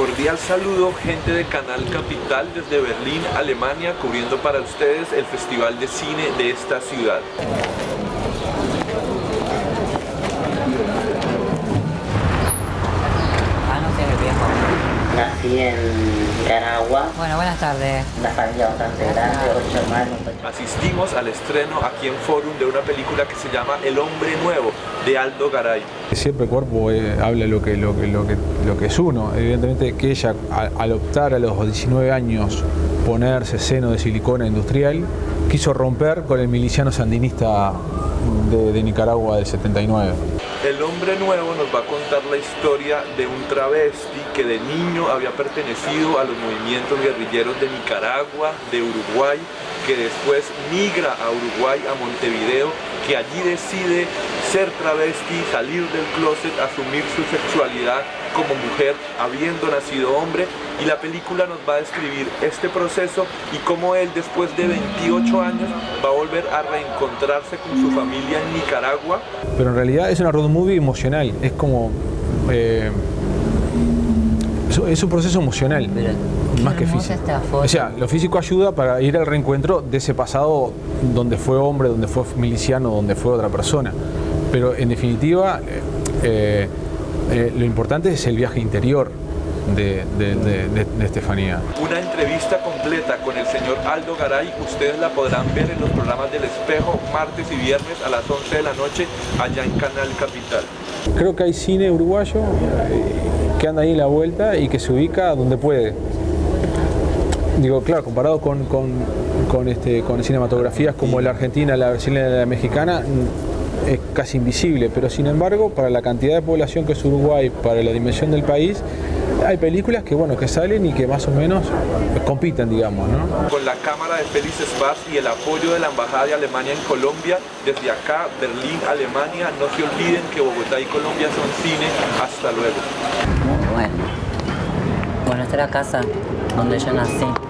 Cordial saludo gente de Canal Capital desde Berlín, Alemania, cubriendo para ustedes el Festival de Cine de esta ciudad. Nací en Nicaragua, Bueno, buenas tardes. una familia bastante grande, ocho hermanos. Asistimos al estreno aquí en Forum de una película que se llama El Hombre Nuevo, de Aldo Garay. Siempre el cuerpo eh, habla lo que, lo, que, lo, que, lo que es uno. Evidentemente que ella al, al optar a los 19 años ponerse seno de silicona industrial, quiso romper con el miliciano sandinista de, de Nicaragua del 79. El hombre nuevo nos va a contar la historia de un travesti que de niño había pertenecido a los movimientos guerrilleros de Nicaragua, de Uruguay, que después migra a Uruguay, a Montevideo, que allí decide ser travesti, salir del closet, asumir su sexualidad como mujer, habiendo nacido hombre, y la película nos va a describir este proceso y cómo él después de 28 años va a volver a reencontrarse con su familia en Nicaragua. Pero en realidad es una road movie emocional, es como... eh, es, es un proceso emocional, Pero más que físico. esta foto. O sea, lo físico ayuda para ir al reencuentro de ese pasado donde fue hombre, donde fue miliciano, donde fue otra persona. Pero en definitiva, eh, eh, eh, lo importante es el viaje interior de, de- de- de- de Estefanía. Una entrevista completa con el señor Aldo Garay, ustedes la podrán ver en los programas del Espejo martes y viernes a las 11 de la noche allá en Canal Capital. Creo que hay cine uruguayo eh, que anda ahí en la vuelta y que se ubica donde puede. Digo, claro, comparado con, con, este, con cinematografías como la argentina, la brasileña y la mexicana, mm, es casi invisible, pero sin embargo, para la cantidad de población que es Uruguay, para la dimensión del país, hay películas que, bueno, que salen y que más o menos compiten, digamos, ¿no? Con la cámara de Félix Spaz y el apoyo de la Embajada de Alemania en Colombia, desde acá, Berlín, Alemania, no se olviden que Bogotá y Colombia son cine. Hasta luego. Bueno. Bueno, esta es la casa donde yo nací.